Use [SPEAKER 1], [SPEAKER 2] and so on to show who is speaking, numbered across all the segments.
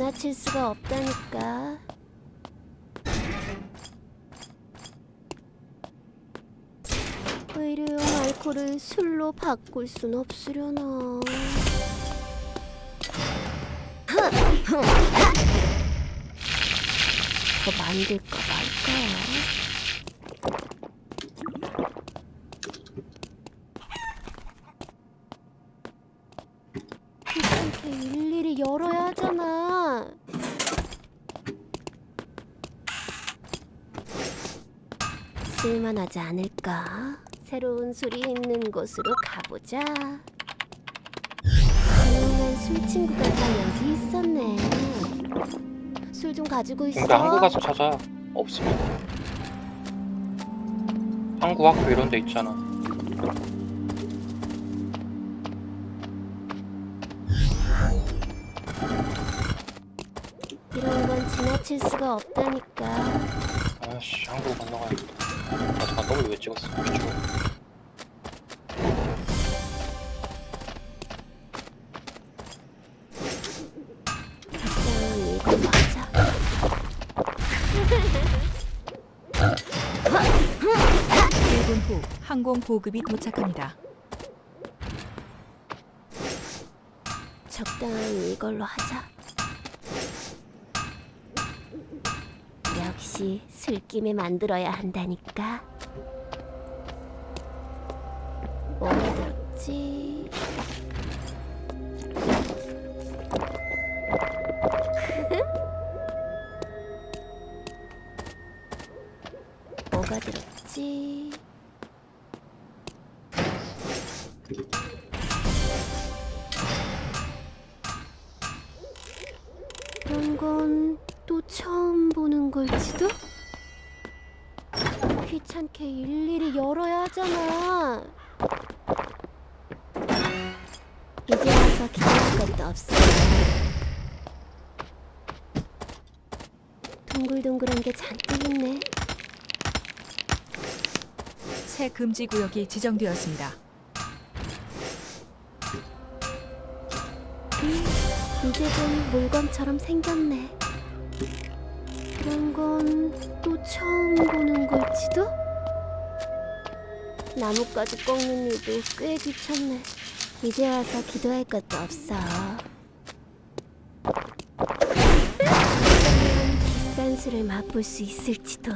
[SPEAKER 1] 지나칠 수가 없다니까. 의료용 알코올을 술로 바꿀 순 없으려나. 더 만들까 말까. 귀찮게 일일이 열어야 하잖아. 쓸만하지 않을까? 새로운 술이 있는 곳으로 가보자. 조용한 술 친구가 다 여기 있었네. 술 좀 가지고 있어.
[SPEAKER 2] 근데 항구 가서 찾아 없으면 항구 학교 이런 데 있잖아
[SPEAKER 1] 이런 건 지나칠 수가 없다니까.
[SPEAKER 2] 아씨 항구 건너가야겠다 아 잠깐 W 왜 찍었어 귀찮아
[SPEAKER 1] 그냥 이거 맞아.
[SPEAKER 3] 1분 후 항공 보급이 도착합니다.
[SPEAKER 1] 적당히 이걸로 하자. 역시 술김에 만들어야 한다니까. 뭐가 들었지? 걸지도? 귀찮게 일일이 열어야 하잖아. 이제 와서 기다릴 것도 없어. 동글동글한 게 잔뜩 있네.
[SPEAKER 3] 새 금지 구역이 지정되었습니다.
[SPEAKER 1] 이제 좀 물건처럼 생겼네. 그런 건 또 처음 보는 걸지도? 나뭇가지 꺾는 일도 꽤 귀찮네. 이제 와서 기도할 것도 없어. 비싼 술을 맛볼 수 있을지도.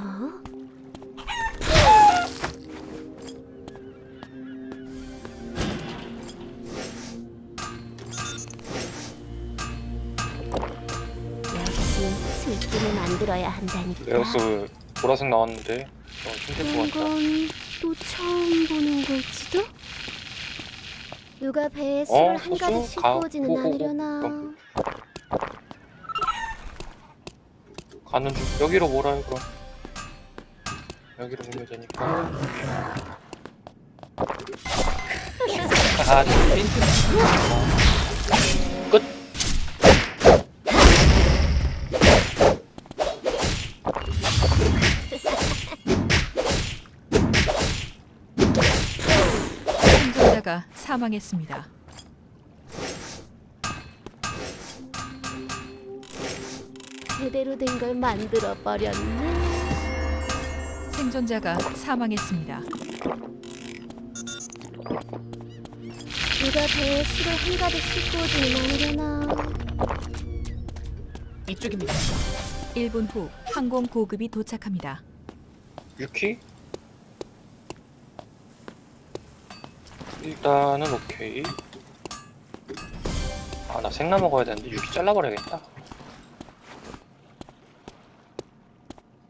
[SPEAKER 1] 만들어야 한다니까.
[SPEAKER 2] 레어스 보라색 나왔는데 어, 힘들 것 같다
[SPEAKER 1] 이건 또 처음 보는 걸지도? 누가 배에 술을
[SPEAKER 2] 어,
[SPEAKER 1] 한 가득
[SPEAKER 2] 소스?
[SPEAKER 1] 싣고
[SPEAKER 2] 가-
[SPEAKER 1] 오지는
[SPEAKER 2] 오, 오, 오.
[SPEAKER 1] 않으려나.
[SPEAKER 2] 가는 중 여기로 몰아요 그럼 여기로 몰면 되니까 아 빈. 끝
[SPEAKER 3] 생존자가 사망했습니다.
[SPEAKER 1] 제대로 된 걸 만들어 버렸네
[SPEAKER 3] 생존자가 사망했습니다.
[SPEAKER 1] 누가 배에 술을 한 가득 싣고 오지는 않으려나
[SPEAKER 3] 이쪽입니다. 1분 후 항공 보급이 도착합니다.
[SPEAKER 2] 유키 일단은 오케이 아 나 생나 먹어야 되는데 유키 잘라버려야겠다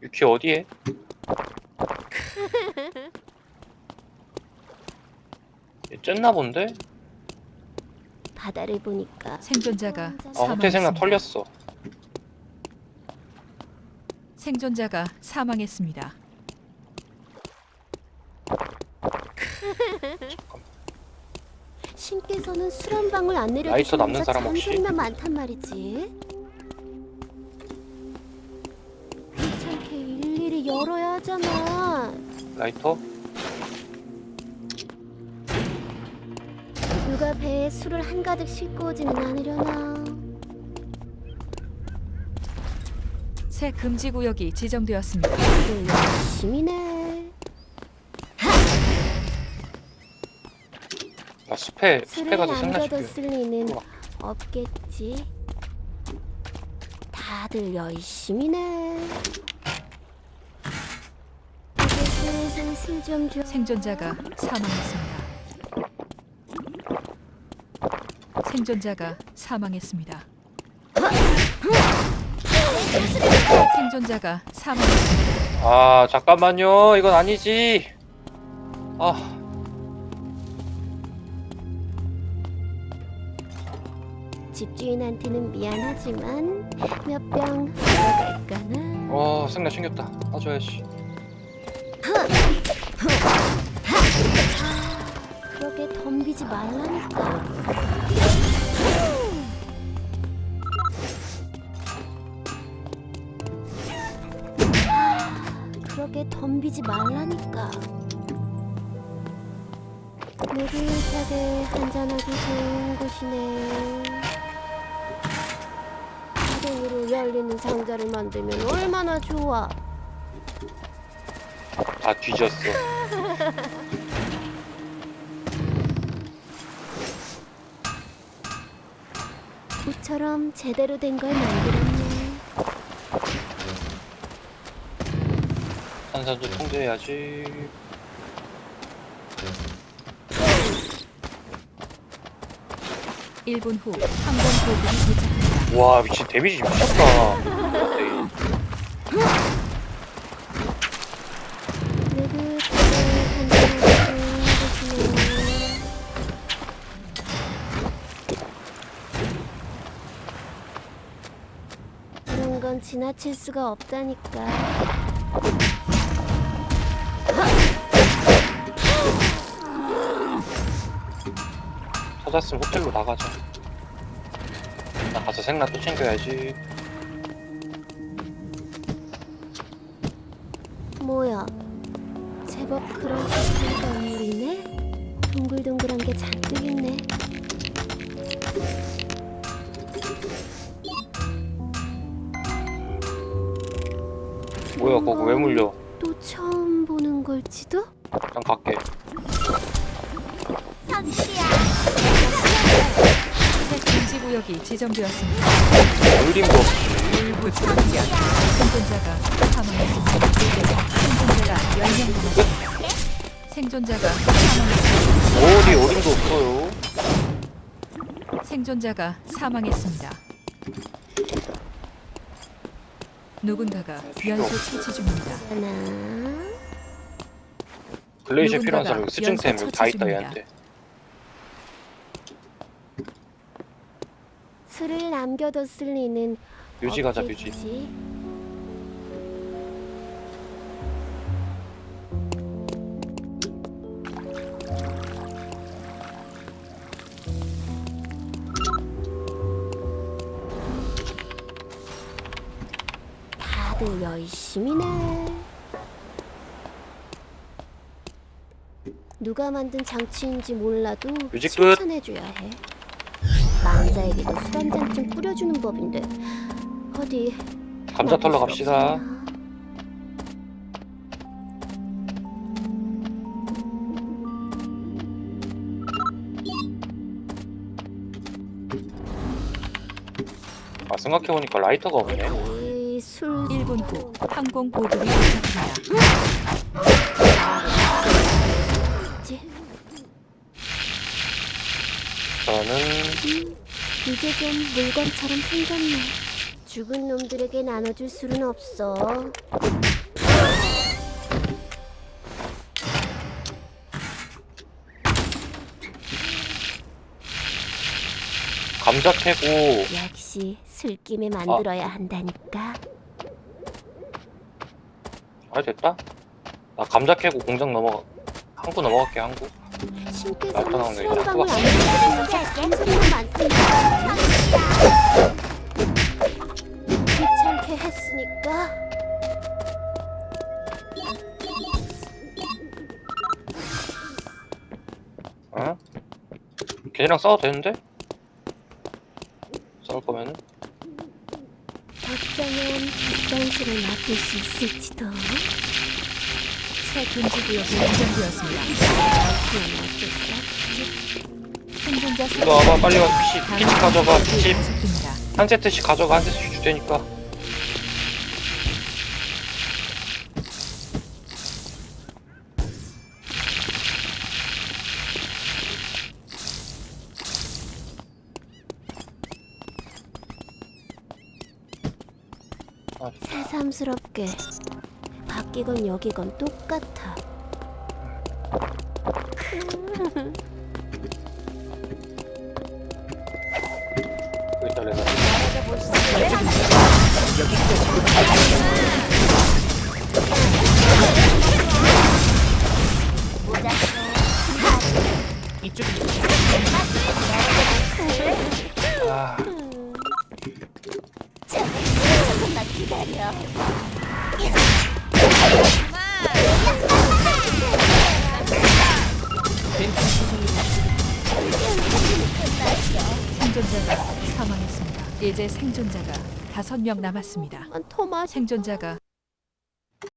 [SPEAKER 2] 유키 어디에? 얘 쨌나 본데?
[SPEAKER 1] 바다를 보니까
[SPEAKER 3] 생존자가
[SPEAKER 1] 혼자
[SPEAKER 2] 아 호텔 생나
[SPEAKER 3] 사망했습니다.
[SPEAKER 2] 털렸어
[SPEAKER 3] 생존자가 사망했습니다.
[SPEAKER 1] 신께서는 술 한 방울 안
[SPEAKER 2] 라이터
[SPEAKER 1] 내려주시면서
[SPEAKER 2] 남는 사람 혹시?
[SPEAKER 1] 잔소리만 많단 말이지 귀찮게 일일이 열어야 하잖아
[SPEAKER 2] 라이터?
[SPEAKER 1] 누가 배에 술을 한가득 싣고 오지는 않으려나
[SPEAKER 3] 새 금지 구역이 지정되었습니다.
[SPEAKER 1] 열심히네.
[SPEAKER 2] 숲에
[SPEAKER 1] 술을
[SPEAKER 2] 숲에 가서 생나
[SPEAKER 1] 남겨뒀을
[SPEAKER 2] 시켜.
[SPEAKER 1] 리는. 없겠지. 다들 열심히네.
[SPEAKER 3] 생존자가 사망했습니다. 생존자가 사망했습니다. 생존자가 사망했습니다.
[SPEAKER 2] 아 잠깐만요. 이건 아니지. 아
[SPEAKER 1] 집주인한테는 미안하지만 몇 병 들어갈까나.
[SPEAKER 2] 와 생나 챙겼다. 따줘야지.
[SPEAKER 1] 그렇게 덤비지 말라니까. 그렇게 덤비지 말라니까. 느긋하게 한잔하기 좋은 곳이네. 자동으로 열리는 상자를 만들면 얼마나 좋아.
[SPEAKER 2] 다 뒤졌어.
[SPEAKER 1] 모처럼 제대로 된 걸 만들었네.
[SPEAKER 2] 산산도 통제해야지.
[SPEAKER 3] 일분후 항공 보급이 도착합니다.
[SPEAKER 2] 와 미친 데미지 미쳤다. 갑자기.
[SPEAKER 1] 느긋하게 한잔하기 좋은 곳이네. 그런 건 지나칠 수가 없다니까.
[SPEAKER 2] 찾았으면 호텔로 나가자. 나 가서 생나 또 챙겨야지.
[SPEAKER 1] 뭐야? 제법 그런 듯한 건물이네. 동글동글한 게 잔뜩 있네.
[SPEAKER 2] 뭐야 거기 왜 물려?
[SPEAKER 1] 또 처음 보는 걸지도?
[SPEAKER 2] 난 갈게.
[SPEAKER 3] 새 금지 구역이 지정되었습니다.
[SPEAKER 2] 없이.
[SPEAKER 3] 일부 충격. 생존자가 사망했습니다. 생존자가 10명 남았습니다. 생존자가 사망했습니다.
[SPEAKER 2] 어디 어림도 없어요.
[SPEAKER 3] 생존자가 사망했습니다. 누군가가 연소 처치 중입니다.
[SPEAKER 1] 하나.
[SPEAKER 2] 글레이시에 필요한 사람
[SPEAKER 3] 연쇄
[SPEAKER 2] 여기 다 있다 얘한테.
[SPEAKER 1] 술을 남겨뒀을 리는
[SPEAKER 2] 뮤지 가자 뮤지.
[SPEAKER 1] 다들 열심히네. 누가 만든 장치인지 몰라도
[SPEAKER 2] 뮤직 끝.
[SPEAKER 1] 칭찬해줘야 해. 망자에게도 술 한 잔쯤 뿌려주는 법인데 어디
[SPEAKER 2] 감자 털러 갑시다. 아 생각해보니까 라이터가 없네.
[SPEAKER 1] 이 술.
[SPEAKER 3] 1분 후 항공 보급이 도착합니다.
[SPEAKER 2] 저는
[SPEAKER 1] 이제 좀 물건처럼 생겼네. 죽은 놈들에게 나눠줄 수는 없어.
[SPEAKER 2] 감자 캐고
[SPEAKER 1] 역시 술김에 만들어야 한다니까.
[SPEAKER 2] 아 됐다. 나 감자 캐고 공장 넘어가. 항구 넘어갈게 항구.
[SPEAKER 1] 신께서는. 안 드시면서 잔소리만 많던데. 귀찮게 했으니까.
[SPEAKER 2] 어? 걔네랑 싸워도 되는데? 싸울 거면은
[SPEAKER 1] 어쩌면 비싼 수를 맛볼 수 있을지도.
[SPEAKER 3] 새 금지 구역이 지정되었습니다. 생존자
[SPEAKER 4] 이리 와봐 빨리 가서 피, 피치 가져가. 피치. 한 세트씩 가져가. 한 세트씩 주되니까. 아,
[SPEAKER 1] 새삼스럽게 바뀌건 여기건 똑같아.
[SPEAKER 4] 여기
[SPEAKER 3] 생존자가 다섯 명 남았습니다.
[SPEAKER 1] 난 토마스
[SPEAKER 3] 생존자가